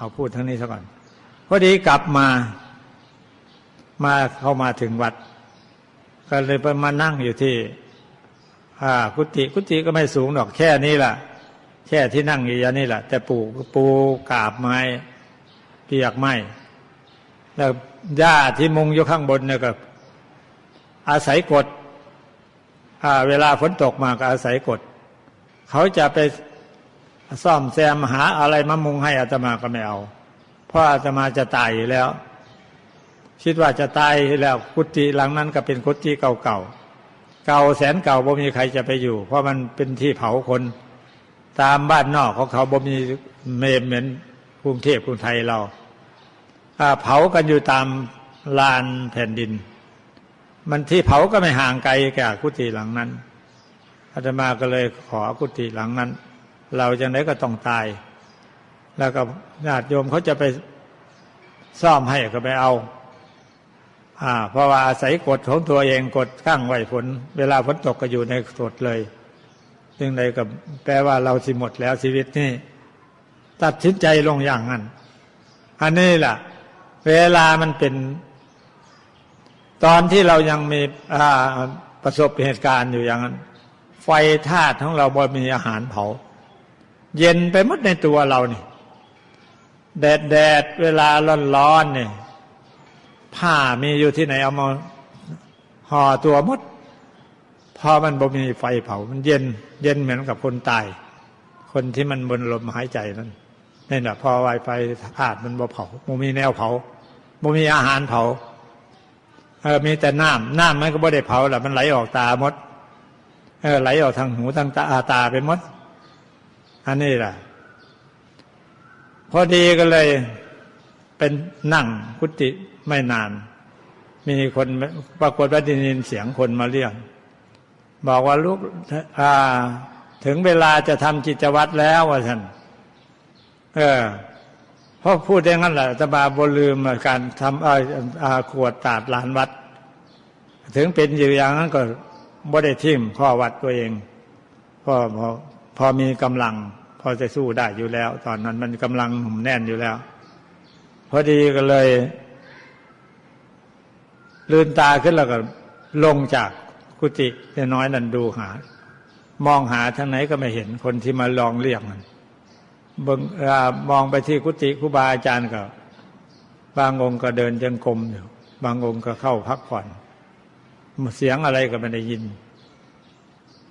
เอาพูดทั้งนี้ซะก่อนพอดีกลับมา มาเข้ามาถึงวัด ก็เลยไปมานั่งอยู่ที่อ่ากุฏิกุฏิก็ไม่สูงหรอกแค่นี้แหละแค่ที่นั่งอยู่างนี้แหละแต่ปูปูกาบไม้เปียกไม้แล้วหญ้าที่มุงอยู่ข้างบนเนี่ยก็ อาศัยกดอ่าเวลาฝนตกมาก็อาศัยกด เขาจะไป ซ่อมแซมหาอะไรมามุงให้อาตมาก็ไม่เอา เพราะอาตมาจะตายอยู่แล้ว คิดว่าจะตายแล้วกุฏิหลังนั้นก็เป็นกุฏิเก่าๆเก่าแสนเก่าบ่มีใครจะไปอยู่ เพราะมันเป็นที่เผาคน ตามบ้านนอกของเขาบ่มีเมมเหมือนกรุงเทพกรุงไทยเราเผากันอยู่ตามลานแผ่นดิน มันที่เผาก็ไม่ห่างไกลแก่กุฏิหลังนั้นอาตมาก็เลยขอกุฏิหลังนั้น เราจังไดก็ต้องตาย แล้วก็ญาติโยมเขาจะไปซ่อมให้ก็ไปเอาอ่าเพราะว่าอาศัยกฎของตัวเองกฎข้างไหวฝนเวลาฝนตกก็อยู่ในกฎเลยซึ่งใดก็แปลว่าเราสิหมดแล้วชีวิตนี่ตัดสินใจลงอย่างนั้น อันนี้แหละเวลามันเป็น ตอนที่เรายังมีประสบเหตุการณ์อยู่อย่างนั้น ไฟธาตุของเราบ่มีอาหารเผา เย็นไปหมดในตัวเรานี่แดดแดดเวลาร้อนร้อนเนี่ยผ้ามีอยู่ที่ไหนเอามาห่อตัวมดพอมันบ่มีไฟเผา มันเย็น เย็นเหมือนกับคนตาย คนที่มันบนลมหายใจนั่นนี่แหละพอไวไฟธาตุมันบ่เผาบ่มีแนวเผาบ่มีอาหารเผาเออมีแต่น้ำน้ำมันก็บ่ได้เผาแหละมันไหลออกตาหมด เออไหลออกทางหูทางตาตาไปหมด อันนี้แหละพอดีก็เลยเป็นนั่งกุฏิไม่นาน มีคนปรากฏว่าได้ยินเสียงคนมาเรียกบอกว่าลูกถึงเวลาจะทำจิตวัตรแล้วว่าท่านเออเพราะพูดอย่างนั้นแหละตบาบลืมการทำอาขวดตาดลานวัด ถึงเป็นอยู่อย่างนั้นก็บ่ได้ทิ่มข้อวัดตัวเองพอพอ พอมีกำลัง พอจะสู้ได้อยู่แล้ว ตอนนั้นมันกำลังหนุ่มแน่นอยู่แล้ว พอดีก็เลยลืนตาขึ้นแล้วก็ลงจากกุฏิเน้อยนั่นดูหา มองหาทางไหนก็ไม่เห็นคนที่มาลองเรียกมันบงมองไปที่กุฏิครูบาอาจารย์ก็ บางองค์ก็เดินยังกรมอยู่ บางองค์ก็เข้าพักผ่อน เสียงอะไรก็ไม่ได้ยิน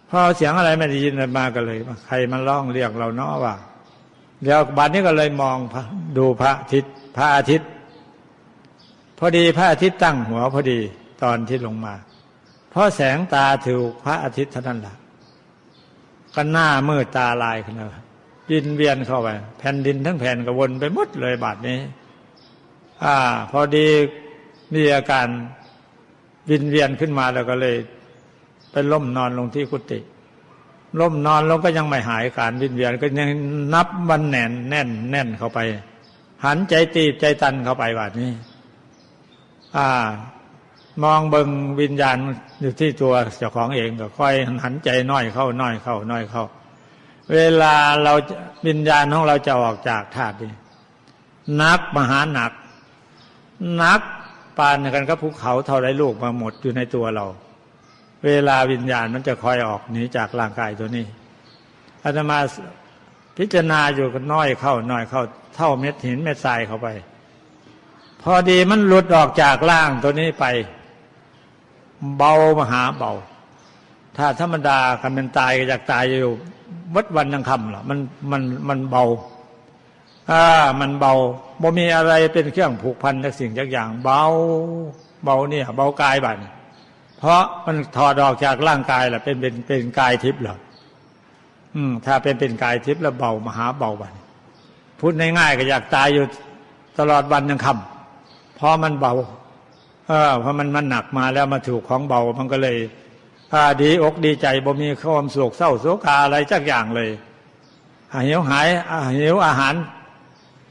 พอเสียงอะไรไม่ได้ยินมาก็เลย ใครมันร้องเรียกเราเนาะว่าเดี๋ยวบัดนี้ก็เลยมองดูพระอาทิตย์พระอาทิตย์ พอดีพระอาทิตย์ตั้งหัวพอดีตอนที่ลงมา เพราะแสงตาถูกพระอาทิตย์เท่านั้นแหละก็หน้ามืดตาลายขึ้นแล้วยินเวียนเข้าไปแผ่นดินทั้งแผ่นก็วนไปหมดเลยบาดนี้ อ่า พอดีมีอาการวินเวียนขึ้นมาแล้วก็เลย ไปล้มนอนลงที่กุฏิล้มนอนลงก็ยังไม่หายการวินเวียนก็ยังนับวันแน่นแน่นแน่นเข้าไป หันใจตีบใจตันเข้าไปบาดนี้ อ่ามองเบิงวิญญาณอยู่ที่ตัวเจ้าของเองก็ค่อยหันใจน้อยเข้าน้อยเข้าน้อยเข้า เวลาเราวิญญาณของเราจะออกจากธาตุนี้นักมหาหนัก นักปานกันกับภูเขาเท่าไรลูกมาหมดอยู่ในตัวเรา เวลาวิญญาณมันจะคอยออกหนีจากร่างกายตัวนี้อาตมาพิจารณาอยู่ก็น้อยเข้าน้อยเข้าเท่าเม็ดหินเม็ดทรายเข้าไป พอดีมันหลุดออกจากร่างตัวนี้ไป เบามหาเบา ถ้าธรรมดาคันเป็นตายก็อยากตายอยู่วัดวันยังคำหรอมันมันมันเบาอ่ามันเบาบ่มีอะไรเป็นเครื่องผูกพันกับสิ่งจักอย่าง เบา เบาเนี่ย เบากายบัน เพราะมันถอดออกจากร่างกายแหละเป็นเป็นเป็นกายทิพย์หรออืม ถ้าเป็นเป็นกายทิพย์แล้วเบามหาเบาบันพูดง่ายๆก็อยากตายอยู่ตลอดวันยังคำเพอมันเบา เออพอมันมันหนักมาแล้วมาถูกของเบา มันก็เลยอาดีอกดีใจบ่มีความโศกเศร้าโศกาอะไรจักอย่างเลยหิวหายหิวอาหาร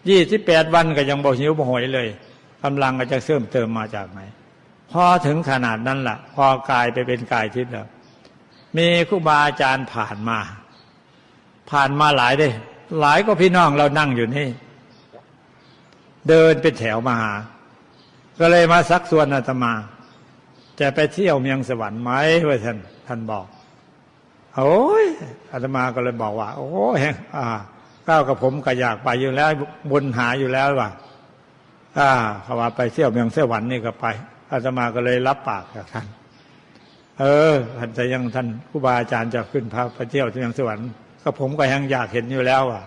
ยี่สิบแปดวันก็ยังบ่หิวบ่หอยเลยกำลังก็จะเสริมเติมมาจากไหน พอถึงขนาดนั้นละ่ะ พอกายไปเป็นกายทิพย์แล้ว มีครูบาอาจารย์ผ่านมา ผ่านมาหลายเด้หลายก็พี่น้องเรานั่งอยู่นี่ เดินเป็นแถวมาหา ก็เลยมาซักส่วนอาตมา จะไปเที่ยวเมียงสวรรค์ไหมว่าท่านท่านบอกโอ้ยอาตมาก็เลยบอกว่า โอ้ยอ่าก้าวกับผมก็อยากไปอยู่แล้วบนหาอยู่แล้วว่าอ่าเขาว่าไปเที่ยวเมืองสวรรค์นี่ก็ไป อาตมาก็เลยรับปากกับท่าน เออท่านจะยังท่านครูบาอาจารย์จะขึ้นพาไปเที่ยวที่เมืองสวรรค์ก็ผมก็ยังอยากเห็นอยู่แล้ว อะ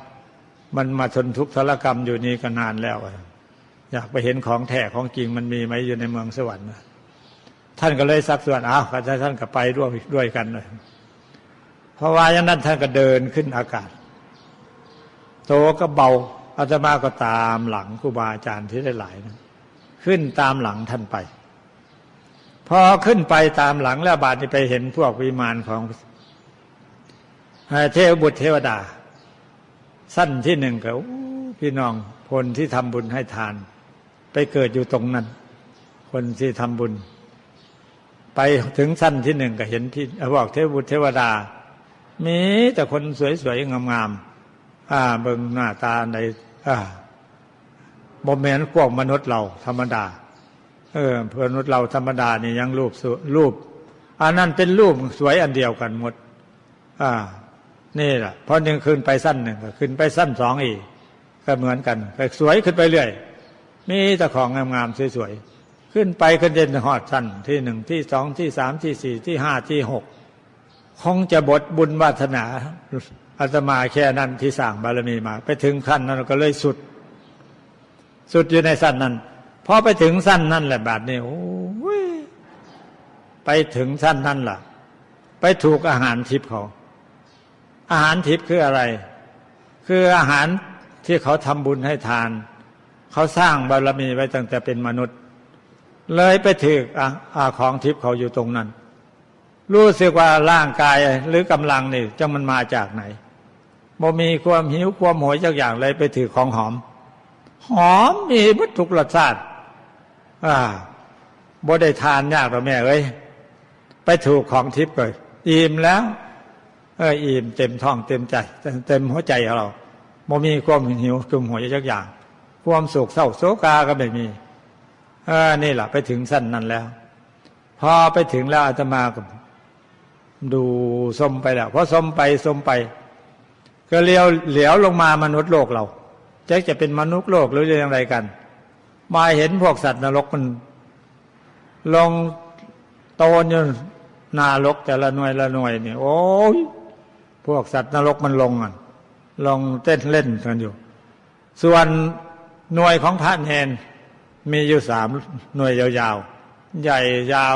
มันมาทนทุกข์ทรกรรมอยู่นี่ก็นานแล้วอะอยากไปเห็นของแท้ของจริงมันมีไหมอยู่ในเมืองสวรรค์ท่านก็เลยสักส่วนอ้าวท่านก็ไปด้วยด้วยกันเลยเพราะว่าอย่างนั้นท่านก็เดินขึ้นอากาศ โตก็เบาอาตมาก็ตามหลังครูบาอาจารย์ที่ได้หลายนะขึ้นตามหลังท่านไป พอขึ้นไปตามหลังแล้วบาดนี้ไปเห็นพวกวิมานของเทวบุตรเทวดา สั้นที่หนึ่งก็พี่น้องคนที่ทำบุญให้ทาน ไปเกิดอยู่ตรงนั้น คนที่ทำบุญ ไปถึงสั้นที่หนึ่งก็เห็นที่บอกเทวบุตรเทวดา มีแต่คนสวยๆงามๆอ่าเบิ่งหน้าตาในอ่าบ่แมนพวกมนุษย์เราธรรมดา เออเพื่อนนุษย์เราธรรมดานี่ยังรูปรูปอันนั้นเป็นรูปสวยอันเดียวกันหมด อ่า นี่แหละพอหนึ่งขึ้นไปสั้นหนึ่งก็ขึ้นไปสั้นสองอีก ก็เหมือนกันไปสวยขึ้นไปเรื่อยมีแต่ของงามๆสวยๆขึ้นไปขึ้นเด่นหอดสั้นที่หนึ่งที่สองที่สามที่สี่ที่ห้าที่หกคงจะบทบุญวาสนาอาตมาแค่นั้นที่สร้างบารมีมา ไปถึงขั้นนั้นก็เลยสุด สุดอยู่ในสั้นนั้น พอไปถึงสั้นนั่นแหละบาดนี้โอ้ยไปถึงสั้นนั่นล่ะ ไปถูกอาหารทิพย์เขา อาหารทิพย์คืออะไร คืออาหารที่เขาทำบุญให้ทาน เขาสร้างบารมีไว้ตั้งแต่เป็นมนุษย์ เลยไปถืออาของทิพย์เขาอยู่ตรงนั้น รู้สึกว่าร่างกายหรือกำลังนี่จะมันมาจากไหนบ่มีความหิวความโหยจากอย่างเลยไปถือของหอม หอมมีวัตถุรสชาติ อ่าบ่ได้ทานยากหรอแม่เอ้ยไปถูกของทิพย์เลยอิ่มแล้ว เอออิ่มเต็มท้องเต็มใจ เต็มหัวใจของเราบ่มีความหิวกลุ่มหัวใจักอย่าง ความสุขเศร้าโศกาก็ไม่มี เออนี่แหละไปถึงสั้นนั้นแล้ว พอไปถึงแล้วอาตมาก็ดูสมไปแล้วพอสมไปสมไป ก็เลี้ยวเหลียวลงมามนุษย์โลกเราจะจะเป็นมนุษย์โลกหรืออย่างไรกัน มาเห็นพวกสัตว์นรกมัน ลงโตนอยู่นารกแต่ละหน่วยละหน่วยเนี่ย โอ้ยพวกสัตว์นรกมันลงอะลงเต้นเล่นกันอยู่ ส่วนหน่วยของพระเนนมีอยู่สามหน่วยยาวๆ ใหญ่ยาว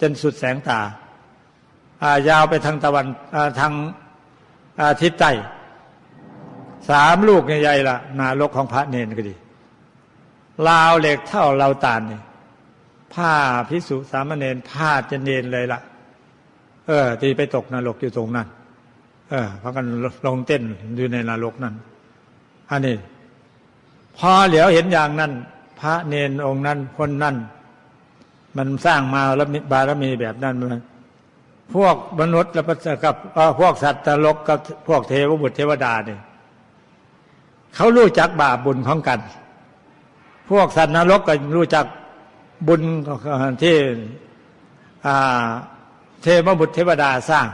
จนสุดแสงตายาวไปทางตะวันทางอาทิศใต้สามลูกใหญ่ๆละนารกของพระเนนก็ดี ลาวเหล็กเท่าเราตาลนี่ผ้าพิสุสามเณรผ้าจะเนนเลยละเออตีไปตกนรกอยู่ตรงนั้น เออพากันลงเต้นอยู่ในนรกนั้นอันนี้พอเหลียวเห็นอย่างนั้น พระเนนองค์นั้นคนนั้นมันสร้างมาแล้วบารมีแบบนั้นมันพวกมนุษย์และกับพวกสัตว์ตลกกับพวกเทวบุตรเทวดาเนี่ยเขารู้จักบาปบุญของกัน พวกสัตว์นรกก็รู้จักบุญที่เทวบุตรเทวดาสร้าง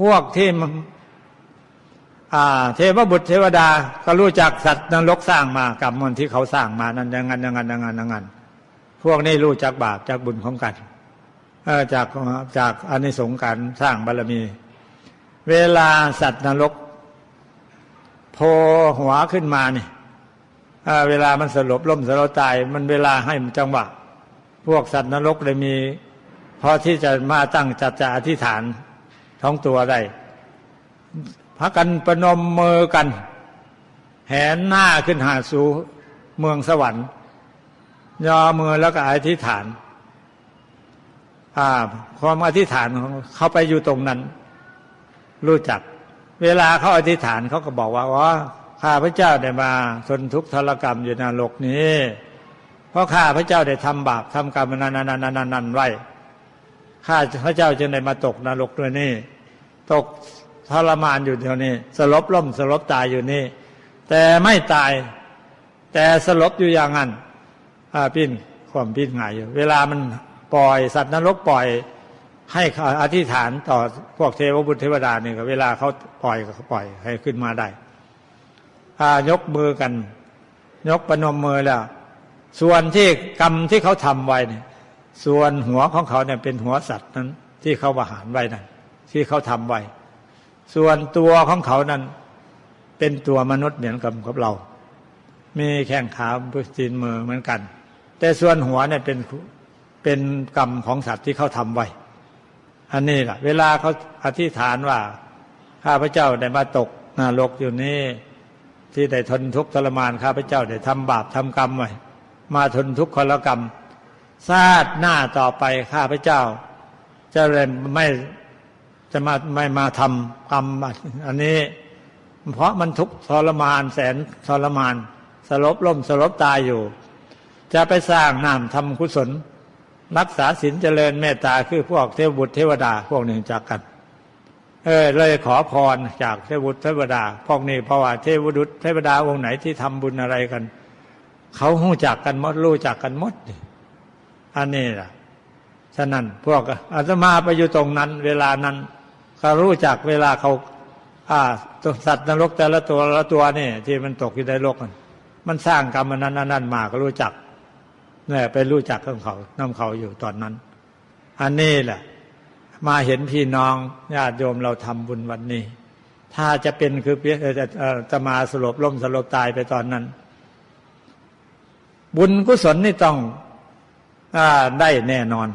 พวกที่เทวบุตรเทวดาก็รู้จักสัตว์นรกสร้างมากับมันที่เขาสร้างมานั้นอย่างนั้นอย่างนั้นอย่างนั้นอย่างนั้นพวกนี้รู้จักบาปจากบุญของกันจากจากอานิสงส์การสร้างบารมี เวลาสัตว์นรกโผล่หัวขึ้นมาเนี่ย เวลามันสลบล้มสลบตาย มันเวลาให้มันจังหวะ พวกสัตว์นรกเลยมีพอที่จะมาตั้งจัดจะอธิษฐานท้องตัวได้พักกันประนมมือกัน แหนหน้าขึ้นหาสู่เมืองสวรรค์ ยอมือแล้วก็อธิษฐานความอธิษฐานของเขาไปอยู่ตรงนั้น รู้จัก เวลาเขาอธิษฐานเขาก็บอกว่าว่า ข้าพระเจ้าได้มาทนทุกข์ทรกรรมอยู่ในโลกนี้ เพราะข้าพระเจ้าได้ทำบาปทำกรรมนันนันนันนันไว้ข้าพระเจ้าจึงได้มาตกนรกด้วยนี่ตกทรมานอยู่เดียวนี้ สลบล่มสลบตายอยู่นี่ แต่ไม่ตาย แต่สลบอยู่อย่างนั้นอ่าปิ้นความปิ้นหงายอยู่ เวลามันปล่อยสัตว์นรกปล่อย ให้อธิษฐานต่อพวกเทวบุตรเทวดานี่ก็เวลาเขาปล่อยก็เขาปล่อยให้ขึ้นมาได้ายกมือกัน ยกประนมมือแล้ว ส่วนที่กรรมที่เขาทำไว้เนี่ย ส่วนหัวของเขาเนี่ยเป็นหัวสัตว์นั้น ที่เขาประหารไว้นั่นที่เขาทำไว้ ส่วนตัวของเขานั้น เป็นตัวมนุษย์เหมือนกับกับเรา มีแข้งขาพื้จีนมือเหมือนกัน แต่ส่วนหัวเนี่ยเป็นเป็นกรรมของสัตว์ที่เขาทำไว้ อันนี้แหละเวลาเขาอธิษฐานว่าข้าพเจ้าได้มาตกนรกอยู่นี่ ที่ได้ทนทุกข์ทรมานข้าพเจ้าได้ทำบาปทำกรรมไว้มาทนทุกข์คนละกรรมชาติหน้าต่อไปข้าพเจ้า จะเลยไม่จะมาไม่มาทำกรรมอันนี้ เพราะมันทุกข์ทรมานแสนทรมาน สลบล่มสลบตายอยู่ จะไปสร้างนามทำกุศล รักษาศีลเจริญเมตตาคือพวกเทวบุตรเทวดาพวกหนึ่งจากกัน เออเลยขอพรจากเทวุตเทวดาพวกนี้เพราะว่าเทวบุตเทวดาองค์ไหนที่ทำบุญอะไรกันเขาหู้จักกันมดรู้จักกันมดอันนี้ล่ะฉะนั้นพวกอาตมาไปอยู่ตรงนั้น เวลานั้นเขารู้จักเวลาเขาอ่าสัตว์นรกแต่ละตัวละตัวนี่ที่มันตกอยู่ในโลกมันมันสร้างกรรมนั้นนั้นมาก็รู้จักเนี่ยไปรู้จักของเขานำเขาอยู่ตอนนั้น อันนี้แหละ มาเห็นพี่น้องญาติโยมเราทำบุญวันนี้ ถ้าจะเป็นคือจะมาสลบล่มสลบตายไปตอนนั้น บุญกุศลนี่ต้องอได้แน่นอน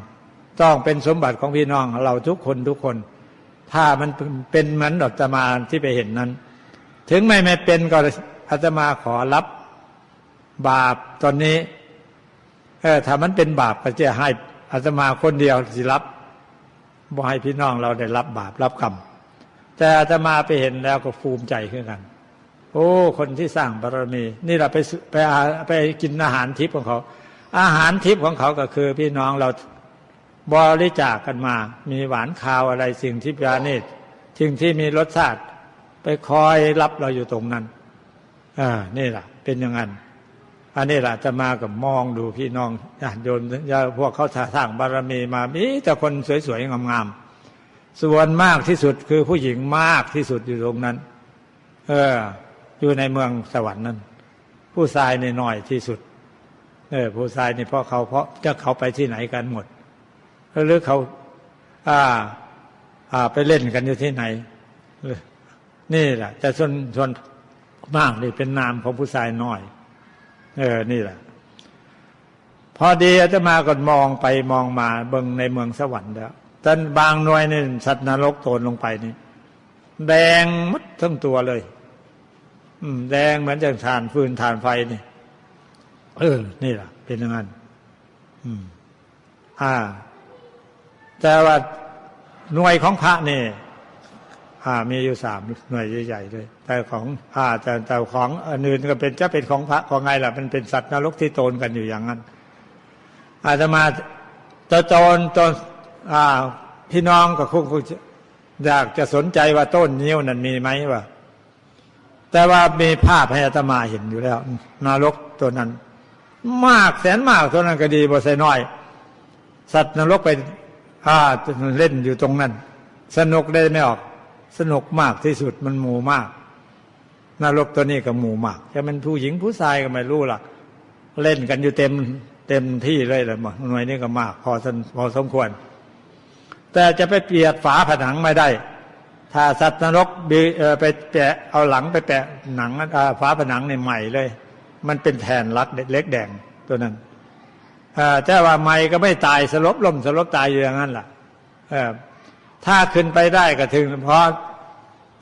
ต้องเป็นสมบัติของพี่น้องเราทุกคนทุกคน ถ้ามันเป็นเหมือนอกตมาที่ไปเห็นนั้น ถึงไม่ไม่เป็นก็อาตมาขอรับบาปตอนนี้ เออถ้ามันเป็นบาปก็จะให้อาตมาคนเดียวสิรับ บ่ให้พี่น้องเราได้รับบาปรับกรรมแต่อาตมาไปเห็นแล้วก็ภูมิใจขึ้นกัน โอ้ คนที่สร้างบารมี นี่เราไปไปไปกินอาหารทิพย์ของเขา อาหารทิพย์ของเขาก็คือ พี่น้องเราบริจาคกันมา มีหวานคาวอะไรสิ่งที่ปราณีตสิ่งที่มีรสชาติ ไปคอยรับเราอยู่ตรงนั้นอ่านี่แหละเป็นอย่างนั้น อันนี้แหละจะมากับมองดูพี่น้องญาติโยมพวกเขาสร้างบารมีมามีแต่คนสวยๆงามๆส่วนมากที่สุดคือผู้หญิงมากที่สุดอยู่ตรงนั้น เออ อยู่ในเมืองสวรรค์นั้น ผู้ชายในน้อยที่สุด เออ ผู้ชายในี่เพราะเขาเพราะจะเขาไปที่ไหนกันหมดหรือเขาอ่า อ่า ไปเล่นกันอยู่ที่ไหนนี่แหละแต่ส่วนส่วนมากนี่เป็นนามของผู้ชายน้อย เออ นี่แหละ พอดีอาจะมาก่อนมองไปมองมาเบิ่งในเมืองสวรรค์แล้วจนบางหน่วยนี่สัตว์นรกโตนลงไปนี่ แดงมัดทั้งตัวเลย อืม แดงเหมือนจะทานฟืนทานไฟนี่ เออ นี่แหละเป็นอย่างนั้นอืม อ่า แต่ว่าหน่วยของพระนี่ อ่ามีอยู่สามหน่วยใหญ่ๆเลย แต่ของอ่าแต่แต่ของอื่นก็เป็นจะเป็นของพระของไงล่ะมันเป็นสัตว์นรกที่โตนกันอยู่อย่างนั้น อาจจะมาจะโตนตนอ่าพี่น้องก็คงอยากจะสนใจว่าต้นนิ้วนั้นมีไหมวะแต่ว่ามีภาพให้อาตมาเห็นอยู่แล้วนรกตัวนั้น มากแสนมากตัวนั้นก็ดีบ่ใส่น้อย สัตว์นรกไปอ่าเล่นอยู่ตรงนั้น สนุกได้ไม่ออก สนุกมากที่สุดมันหมู่มากนรกตัวนี้ก็หมู่มากจะเป็นผู้หญิงผู้ชายก็ไม่รู้ล่ะ เล่นกันอยู่เต็มเต็มที่เลยแหละหน่วยนี้ก็มาก พอสพอสมควร แต่จะไปเปียดฝาผนังไม่ได้ ถ้าสัตว์นรกไปแปะเอาหลังไปแปะหนังฝาผนังในใหม่เลย มันเป็นแทนรักเล็กแดงตัวนั้นแต่ว่าไม่ก็ไม่ตายสลบลมสลบตายอยู่อย่างนั้นล่ะ ถ้าขึ้นไปได้ก็ถึงเพราะ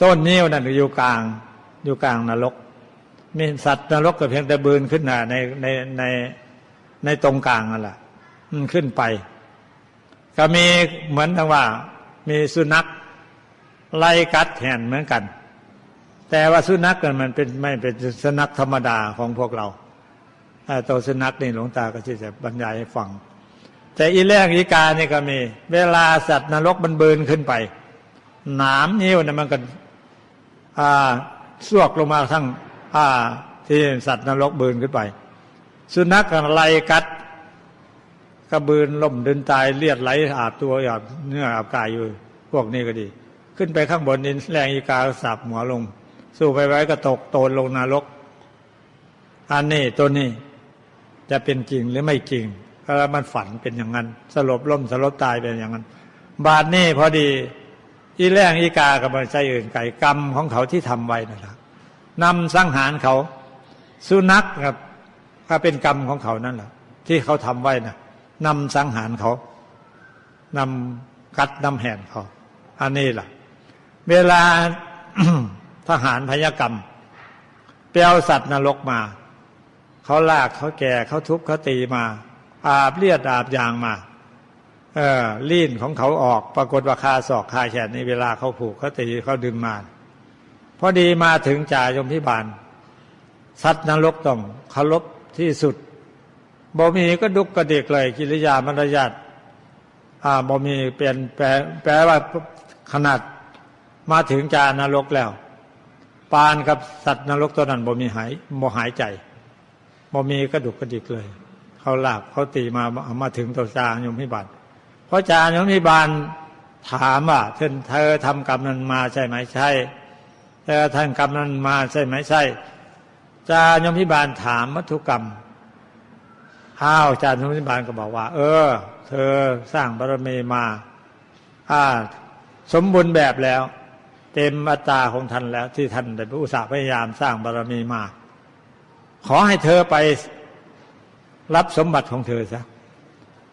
ต้นนิ้วนั่นอยู่กลาง อยู่กลางนรก มีสัตว์นรกก็เพียงแต่บืนขึ้นในในในในตรงกลางนั่นแหละมันขึ้นไป ก็มีเหมือนทั้งว่า มีสุนัขไล่กัดแทนเหมือนกัน แต่ว่าสุนัขกันมันเป็นไม่เป็นสุนัขธรรมดาของพวกเราตัวสุนัขนี่หลวงตาก็จะบรรยายให้ฟัง แต่อีแรงอีกาเนี่ยก็มี เวลาสัตว์นรกมันเบินขึ้นไป หนามนิ้วเนี่ยมันก็อ่าสวกลงมาทั้งอ่า ที่สัตว์นรกเบืนขึ้นไป สุนัขอะไรกัดกระบืนล่มเดินตายเลียดไหลอาบตัวอาบเนื้ออาบกายอยู่ พวกนี้ก็ดี ขึ้นไปข้างบนนี้แรงอีกาสับหัวลง สู้ไปไว้ก็ตกโตนลงนรกอันนี้ตัวนี้จะเป็นจริงหรือไม่จริง แล้วมันฝันเป็นอย่างนั้น สลบล่มสลบตายเป็นอย่างนั้น บาดนี่พอดี อีแรงอีกากับมันใจอื่นไก่กรรมของเขาที่ทำไว้นะครับนำสังหารเขา สุนัขครับก็เป็นกรรมของเขานั่นแหละที่เขาทำไว้นะนำสังหารเขานำกัดนำแหนเขา อันนี้ล่ะ เวลาทหารพยกรรมเปลวสัตว์นรกมา เขาลากเขาแก่เขาทุบเขาตีมา อาบเลือดอาบยางมาเออลีนของเขาออกปรากฏว่าคาศอกคาแขนในเวลาเขาผูกเขาตีเขาดึงมาพอดีมาถึงจ่ายมพิบาล สัตว์นรกต้องเคารพที่สุดบ่มีก็ดุกกระเดกเลยกิริยามารยาทอ่าบ่มีเปลี่ยนแปลแปลว่าขนาดมาถึงจานรกแล้ว ปานกับสัตว์นรกตัวนั้นบ่มีหายบ่หายใจบ่มีกระดุกกระดิกเลย เขาหลากเขาตีมามาถึงตัวจางยมพิบาลเพราะจางยมพิบาลถามว่าเธอเธอทำกรรมนั้นมาใช่ไหมใช่เธอทำกรรมนั้นมาใช่ไหมใช่จายมพิบาลถามวัตถุกรรมอ้าวจารย์ยมพิบาลก็บอกว่า เออ เธอสร้างบารมีมาอ่าสมบูรณ์แบบแล้ว เต็มอัตราของท่านแล้วที่ท่านได้อุตส่าห์พยายามสร้างบารมีมา ขอให้เธอไป รับสมบัติของเธอซะ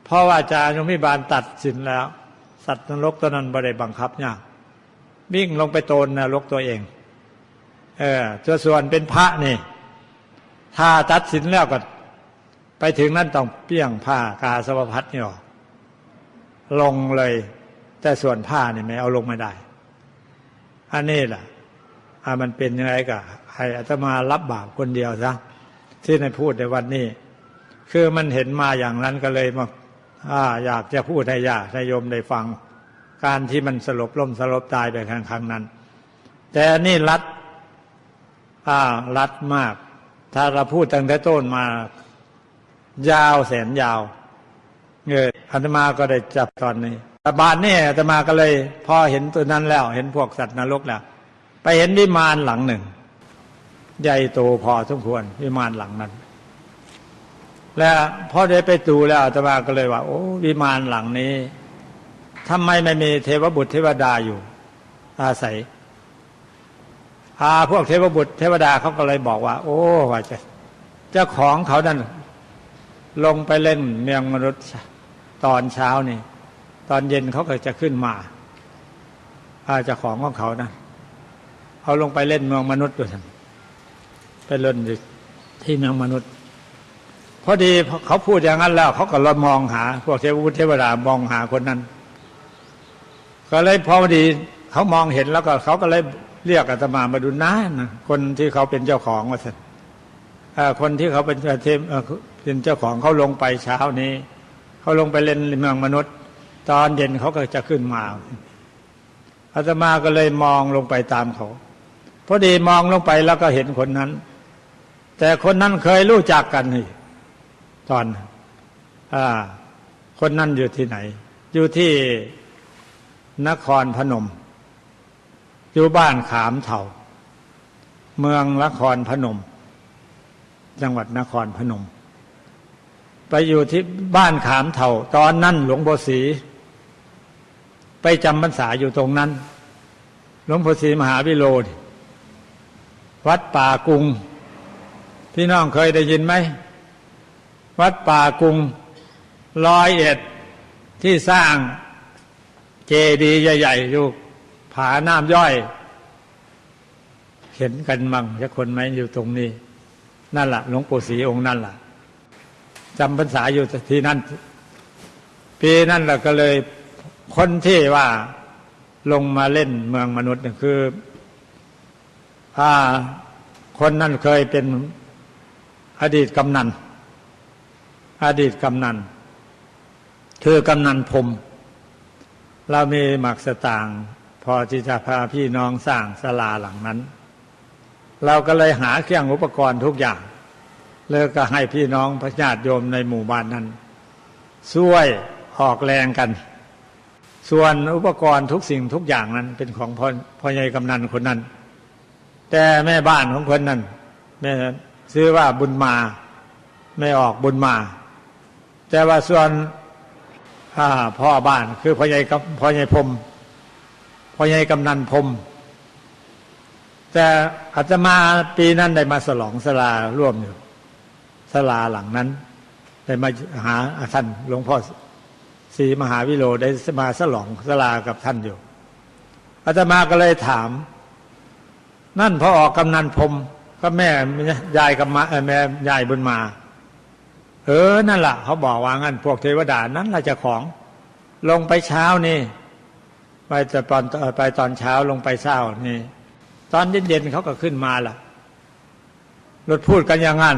เพราะว่าอาจารย์ยมิบาลตัดสินแล้ว สัตว์นรกตัวนั้นบริบังคับเนี่ยวิ่งลงไปโตนนรกตัวเอง เออตัวส่วนเป็นพระนี่ ถ้าตัดสินแล้วก็ ไปถึงนั่นต้องเปี้ยงผ้ากาสวพัดนี่ออกลงเลย แต่ส่วนผ้านี่ไม่เอาลงไม่ได้ อันนี้แหละอ่ามันเป็นยังไงกะให้อาตมารับบาปคนเดียวซะที่ในพูดในวันนี้ คือมันเห็นมาอย่างนั้นก็เลยมาอาอยากจะพูดให้ญาติโยมได้ฟัง การที่มันสลบล้มสลบตายไปครั้งครั้งนั้น แต่นี่รัดอ่ารัดมาก ถ้าเราพูดตั้งแต่ต้นมา ยาวแสนยาวเอออาตมาก็ได้จับตอนนี้แต่บานนี่อาตมาก็เลย พอเห็นตัวนั้นแล้ว เห็นพวกสัตว์นรกแล้วไปเห็นวิมานหลังหนึ่ง ใหญ่โตพอสมควรวิมานหลังนั้น แล้วพอได้ไปดูแล้วอาตมาก็เลยว่า โอ้วิมานหลังนี้ทำไมไม่มีเทวบุตรเทวดาอยู่ อาศัยอาพวกเทวบุตรเทวดาเขาก็เลยบอกว่า โอ้ว่าจะเจ้าของเขานั่นลงไปเล่นเมืองมนุษย์ตอนเช้านี่ ตอนเย็นเขาก็จะขึ้นมาอาเจ้าของของเขานะเขาลงไปเล่นเมืองมนุษย์ด้วยกันไปเล่นที่เมืองมนุษย์ พอดีเขาพูดอย่างนั้นแล้วเขาก็เรมองหา พวกเทวบุตรเทวดามองหาคนนั้น ก็เลยพอดีเขามองเห็นแล้วก็เขาก็เลยเรียกอาตมามาดูน้านะคนที่เขาเป็นเจ้าของว่าสันคนที่เขาเป็นเทมเป็นเจ้าของเขาลงไปเช้านี้เขาลงไปเล่นเมืองมนุษย์ ตอนเย็นเขาก็จะขึ้นมาอาตมาก็เลยมองลงไปตามเขาพอดีมองลงไปแล้วก็เห็นคนนั้น แต่คนนั้นเคยรู้จักกันนี่ ตอนอคนนั้นอยู่ที่ไหน อยู่ที่นครพนม อยู่บ้านขามเถาเมืองนครพนม จังหวัดนครพนม ไปอยู่ที่บ้านขามเถาตอนนั้นหลวงพ่อศรีไปจำพรรษาอยู่ตรงนั้น หลวงพ่อศรีมหาวิโรธวัดป่ากุงพี่น้องเคยได้ยินไหม วัดป่ากุงร้อยเอ็ดที่สร้างเจดีย์ใหญ่ๆอยู่ผาน้ำย่อย เห็นกันมั่งจะคนไหมอยู่ตรงนี้ นั่นแหละหลวงปู่ศรีองค์นั่นแหละจำพรรษาอยู่ที่นั่น ปีนั่นแหละก็เลยคนที่ว่าลงมาเล่นเมืองมนุษย์คืออ่าคนนั้นเคยเป็นอดีตกำนัน อดีตกำนันคือกำนันพรมเรามีหมักสตางพอที่จะพาพี่น้องสร้างศาลาหลังนั้น เราก็เลยหาเครื่องอุปกรณ์ทุกอย่างแล้วก็ให้พี่น้องพระญาติโยมในหมู่บ้านนั้นช่วยออกแรงกัน ส่วนอุปกรณ์ทุกสิ่งทุกอย่างนั้นเป็นของพ่อพ่อใหญ่กำนันคนนั้น แต่แม่บ้านของคนนั้นแม่ซื้อว่าบุญมา ไม่ออกบุญมา แต่ว่าส่วนพ่อบ้านคือพ่อใหญ่พ่อใหญ่พรมพ่อใหญ่กำนันพรมแต่อาตมาปีนั้นได้มาสลองสลาร่วมอยู่สลาหลังนั้น ได้มาหาท่านหลวงพ่อศรีมหาวิโรได้มาสลองสลากับท่านอยู่ อาตมาก็เลยถาม นั่นพอออกกำนันพรมก็แม่ยายกับมาแม่ยายบุญมา ออนั่นแหละเขาบอกว่างั้นพวกเทวดานั้นเราจะของ ลงไปเช้านี่ ไปตอนไปตอนเช้าลงไปเช้านี่ ตอนเย็นๆเขาก็ขึ้นมาล่ะรถพูดกันอย่างนั้น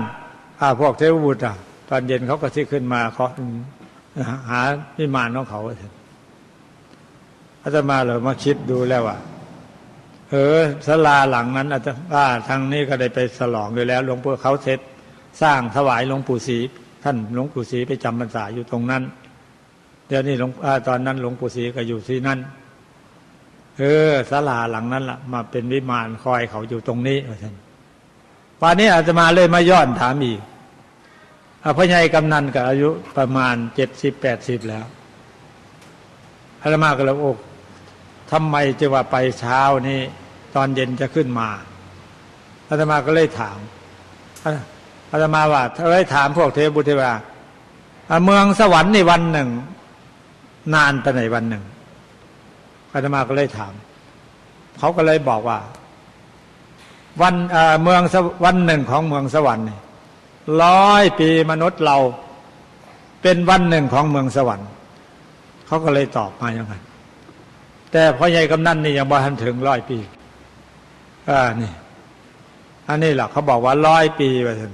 อาพวกเทวบุตรอะ ตอนเย็นเขาก็ที่ขึ้นมาเขาหาพิมานของเขาอาตมาเลยมาคิดดูแล้วว่าเออสลาหลังนั้นอาจจะว่าทางนี้ก็ได้ไปสลองอยู่แล้วหลวงปู่เขาเสร็จสร้างถวายหลวงปู่ศรี ท่านหลวงปู่ศรีไปจำพรรษาอยู่ตรงนั้นเดี๋ยวนี้หลวงตอนนั้นหลวงปู่ศรีก็อยู่ที่นั่นเออศาลาหลังนั้นละ่ะ มาเป็นวิมานคอยเขาอยู่ตรงนี้ท่านป่านนี้อาจจะมาเลยมาย้อนถามอีกพระใหญ่กำนันกับอายุประมาณเจ็ดสิบแปดสิบแล้วอาตมาก็เลยโอ้ทำไมจะว่าไปเช้านี้ ตอนเย็นจะขึ้นมาอาตมาก็เลยถาม อาตมาว่าเอ้ยถามพวกเทพบุตรว่าเมืองสวรรค์ในวันหนึ่ง นานไปไหนวันหนึ่งอาตมาก็เลยถาม เขาก็เลยบอกว่า วันเมืองวันหนึ่งของเมืองสวรรค์ร้อยปีมนุษย์เรา เป็นวันหนึ่งของเมืองสวรรค์ เขาก็เลยตอบมาอย่างนั้นแต่พ่อใหญ่กำนันนี่ยังบ่ทันถึงร้อยปีอ่านี่ อันนี้แหละเขาบอกว่าร้อยปีไปถึง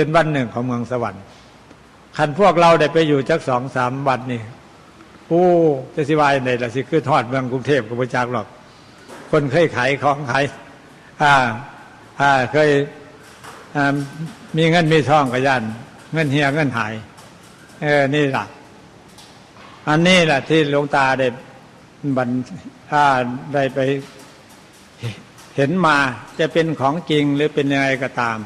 เป็นวันหนึ่งของเมืองสวรรค์คันพวกเราได้ไปอยู่จักสองสามวันนี่โอ้จะสิวายในละสิคือทอดเมืองกรุงเทพกับพระจักหรอก คนเคยขายของขายอ่า อ่าเคยอ่ามีเงินมีทองกับยันเงินเฮียเงินหาย เออ นี่แหละอันนี้แหละที่หลวงตาได้บันถ้าได้ไปเห็นมาจะเป็นของจริงหรือเป็นยังไงก็ตาม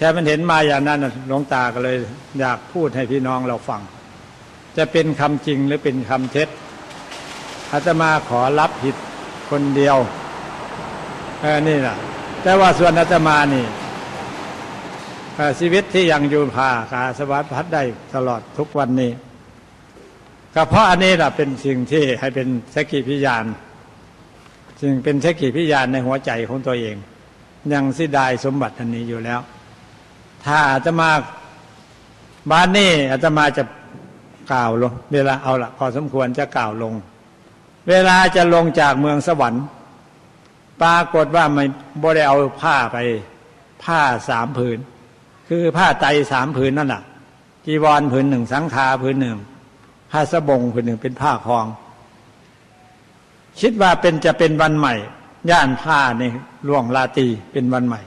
แค่มันเห็นมาอย่างนั้นหลวงตาก็เลย อยากพูดให้พี่น้องเราฟัง จะเป็นคำจริงหรือเป็นคำเท็จอาตมาขอรับผิดคนเดียวเออนี่แหละแต่ว่าส่วนอาตมานี่ชีวิตที่ยังอยู่ผ่าขาสวัสดิ์พัดได้ตลอดทุกวันนี้ก็เพราะอันนี้แหละเป็นสิ่งที่ให้เป็นสกิพิยานสิ่งเป็นสกิพิยานในหัวใจของตัวเอง ยังสิดายสมบัติอันนี้อยู่แล้ว ถ้าอาตมาบ้านนี้อาตมาจะกล่าวลง เวลาเอาละพอสมควรจะกล่าวลง เวลาจะลงจากเมืองสวรรค์ปรากฏว่าไม่บได้เอาผ้าไป ผ้าสามผืน คือผ้าไตสามผืนนั่นแหละจีวรผืนหนึ่งสังฆาผืนหนึ่งผ้าสบงผืนหนึ่งเป็นผ้าคลอง คิดว่าเป็นจะเป็นวันใหม่ ย่านผ้าในล่วงลาตีเป็นวันใหม่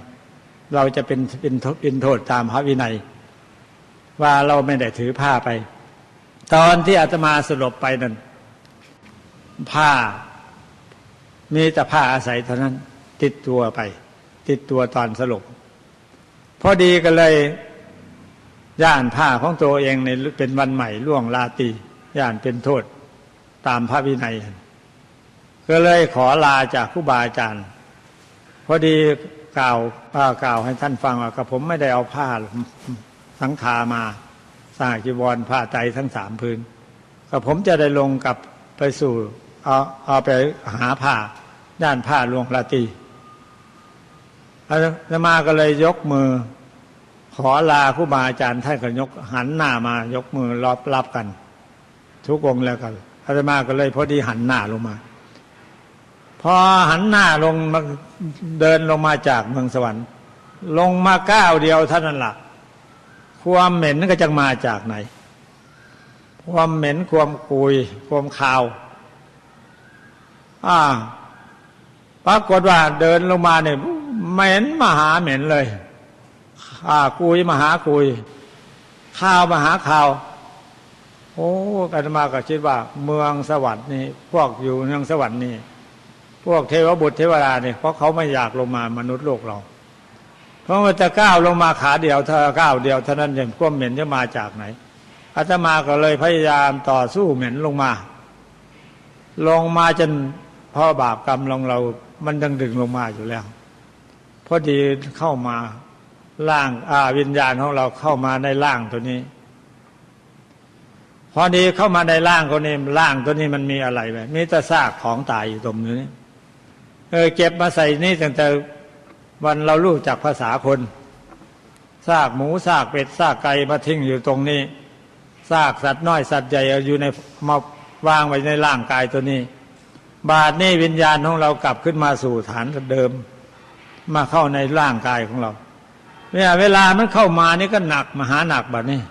เราจะเป็นเป็นเป็นโทษตามพระวินัย ว่าเราไม่ได้ถือผ้าไป ตอนที่อาตมาสลบไปนั้นผ้า มีแต่ผ้าอาศัยเท่านั้น ติดตัวไป ติดตัวตอนสลบพอดีก็เลยย่านผ้าของตัวเองในเป็นวันใหม่ล่วงลาตีย่านเป็นโทษตามพระวินัย ก็เลยขอลาจากผู้บาอาจารย์ พอดี กล่าวกล่าวให้ท่านฟังว่ากับผมไม่ได้เอาผ้าสังขามาสาจีวรผ้าไตทั้งสามพื้นก็ผมจะได้ลงกับไปสู่เอาเอาไปหาผ้าด้านผ้าลวงลาตีอามาก็เลยยกมือ ขอลาผู้บาอาจารย์ท่านก็ยกหันหน้ามายกมือรับรับกัน ทุกองแล้วกันอาตมาก็เลยพอดีหันหน้าลงมา พอหันหน้าลงมาเดินลงมาจากเมืองสวรรค์ ลงมาก้าวเดียวเท่านั้นละ่ะความเหม็นก็จะมาจากไหน ความเหม็นความกุย ความคาวอ่าปรากฏว่าเดินลงมาเนี่ยเหม็นมหาเหม็นเลยข้ากุยมหากุยข้าวมหาข้าวโอ้อาตมาก็คิดว่า เมืองสวรรค์นี่พวกอยู่เมืองสวรรค์นี่ พวกเทวบุตรเทวดาเนี่ยเพราะเขาไม่อยากลงมามนุษย์โลกเรา เพราะว่าจะก้าวลงมาขาเดียวถ้าก้าวเดียวเท่านั้นยังก้มเหม็นจะมาจากไหนอาตมาก็เลยพยายามต่อสู้เหม็นลงมา ลงมาจนพ่อบาปกรรมลงเรา มันดึงดึงลงมาอยู่แล้วพอดีเข้ามาร่างอาวิญญาณของเราเข้ามาในร่างตัวนี้ พอดีเข้ามาในร่างคนนี้ร่างตัวนี้มันมีอะไรไหมมีแต่ซากของตายอยู่ตรงนี้ เออเก็บมาใส่นี่ตั้งแต่วันเรารู้จักภาษาคนซากหมูซากเป็ดซากไก่มาทิ้งอยู่ตรงนี้ซากสัตว์น้อยสัตว์ใหญ่อยู่ในมาวางไว้ในร่างกายตัวนี้ บาดนี้วิญญาณของเรากลับขึ้นมาสู่ฐานเดิม มาเข้าในร่างกายของเราเนี่ยเวลามันเข้ามานี่ก็หนักมหาหนักแบบนี้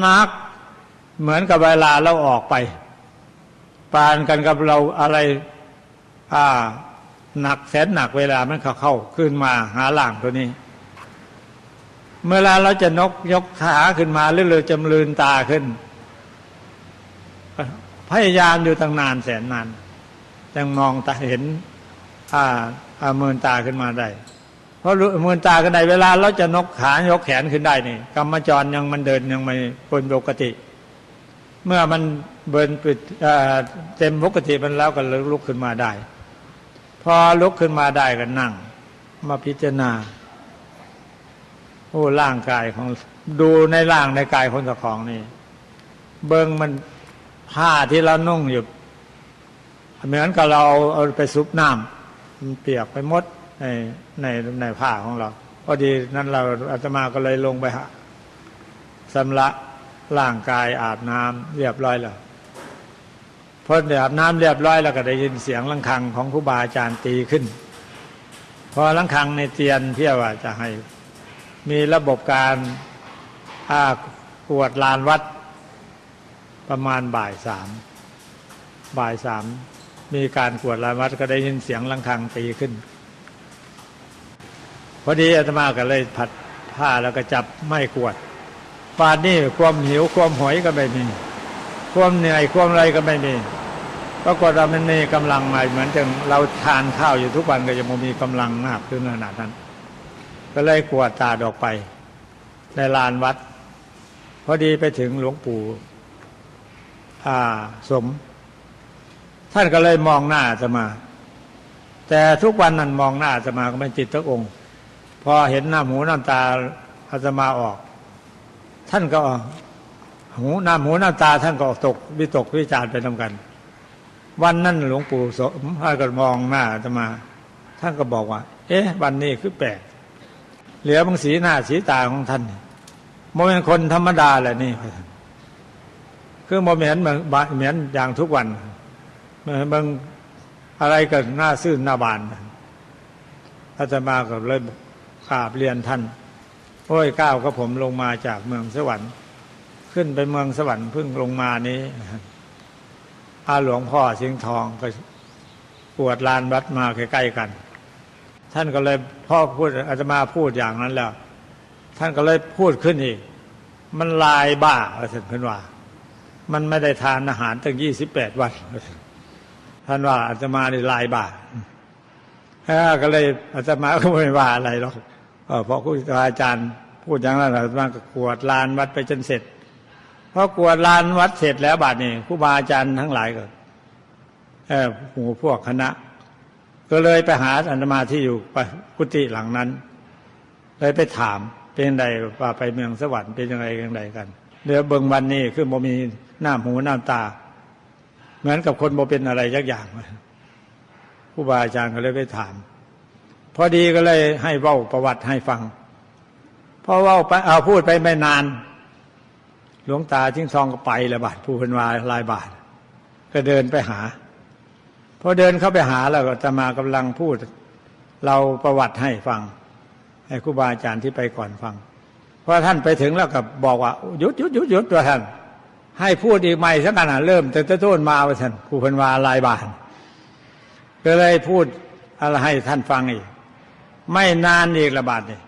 หนักเหมือนกับเวลาเราออกไป ปานกันกับเราอะไร อ่า หนักแสนหนักเวลามันเข้าเข้าขึ้นมาหาล่างตัวนี้ เมื่อเราจะนกยกขาขึ้นมาหรือเราจำลืนตาขึ้น พยายามอยู่ตั้งนานแสนนานยังมองตาเห็น อ่าอาเมินตาขึ้นมาได้ เพราะเมินตากันได้เวลาเราจะนกขายกแขนขึ้นได้นี่กรรมจรยังมันเดินยังไม่เป็นปกติ เมื่อมันเบินปิดเต็มปกติมันแล้วก็ลุกขึ้นมาได้ พอลุกขึ้นมาได้ก็นั่ง มาพิจารณา โอ้ร่างกายของดูในร่างในกายคนเจ้าของนี่ เบิงมันผ้าที่เรานุ่งอยู่เหมือนกับเราเอาไปซุปน้ำมันเปียกไปหมดในในในผ้าของเราพอดีนั้นเราอาตมาก็เลยลงไปหาสำละร่างกายอาบน้ำเรียบร้อยแล้ว พออาบน้ำเรียบร้อยแล้วก็ได้ยินเสียงลังคังของครูบาอาจารย์ตีขึ้น พอลังคังในเตียนเพี่อว่าจะให้ มีระบบการอากวดลานวัด ประมาณบ่ายสามบ่ายสามมีการกวดลานวัดก็ได้ยินเสียงลังคังตีขึ้น พอดีอาตมาก็เลยผัดผ้าแล้วก็จับไม่กวดปานนี่ความหิวความหอยก็ไม่มีความเหนื่อยความอะไรก็ไม่มี ปรากฏว่ามันมีกำลังใหม่เหมือนจังเราทานข้าวอยู่ทุกวันก็ยังมีกำลังมากขึ้นขนาดนั้น ก็เลยกวดตาดออกไป ในลานวัด พอดีไปถึงหลวงปู่สม ท่านก็เลยมองหน้าจะมา แต่ทุกวันนั้นมองหน้าจะมาก็ไม่จิตทุกองค์ พอเห็นหน้าหูหน้ำตาอาตมาออก ท่านก็หูหน้าหูหน้ำตาท่านก็ตกวิตกวิจารไปทำกัน วันนั้นหลวงปู่สมท่านก็มองหน้าอาตมา ท่านก็บอกว่า เอ๊ะ วันนี้คือแปลกเหลือบางสีหน้าสีตาของท่านโมเป็นคนธรรมดาแหละนี่คือโมเหมือนเหมือนอย่างทุกวันเหมือนบางอะไรก็หน้าซื่นหน้าบานอาตมาก็เลยกราบเรียนท่านโอ้ยก้าวก็ผมลงมาจากเมืองสวรรค์ ขึ้นไปเมืองสวรรค์เพิ่งลงมานี้ อาหลวงพ่อสิงห์ทองก็ปวดลานวัดมาใกล้ๆกัน ท่านก็เลยพ่อพูดอาตมาพูดอย่างนั้นแล้ว ท่านก็เลยพูดขึ้นอีก มันลายบ้าเสร็จเพื่อนว่า มันไม่ได้ทานอาหารตั้งยี่สิบแปดวันท่านว่าอาตมาในลายบาทก็เลยอาตมาก็ไม่ว่าอะไรหรอกเพราะครูอาจารย์พูดอย่างนั้นอาตมาก็กวดลานวัดไปจนเสร็จ พอกวดลานวัดเสร็จแล้วบาทนี้ครูบาอาจารย์ทั้งหลายก็เออหมู่พวกคณะ ก็เลยไปหาอาตมาที่อยู่กุฏิหลังนั้น เลยไปถามเป็นไงว่าไปเมืองสวรรค์เป็นยังไงยังไงกันเดี๋ยวเบิ่งวันนี้คือโมมีหน้าหูหน้าตา เหมือนกับคนโมเป็นอะไรยักอย่างผู้บาอาจารย์ก็เลยไปถาม พอดีก็เลยให้เว้าประวัติให้ฟังพอเว้าไปเอาพูดไปไม่นาน หลวงตาทิ้งซองก็ไปละบาทผู้เป็นวาลายบาท ก็เดินไปหาพอเดินเข้าไปหาแล้วก็จะมากำลังพูด เราประวัติให้ฟัง ให้ครูบาอาจารย์ที่ไปก่อนฟังพอท่านไปถึงแล้วก็บอกว่าหยุดหยุดหยุดหยุดตัวท่าน ให้พูดอีกใหม่สักขนาดเริ่มแต่ต้นมาว่าท่านผู้พันวาลายบานก็เลยพูดอะไรให้ท่านฟังอีก ไม่นานอีกระบาดนี่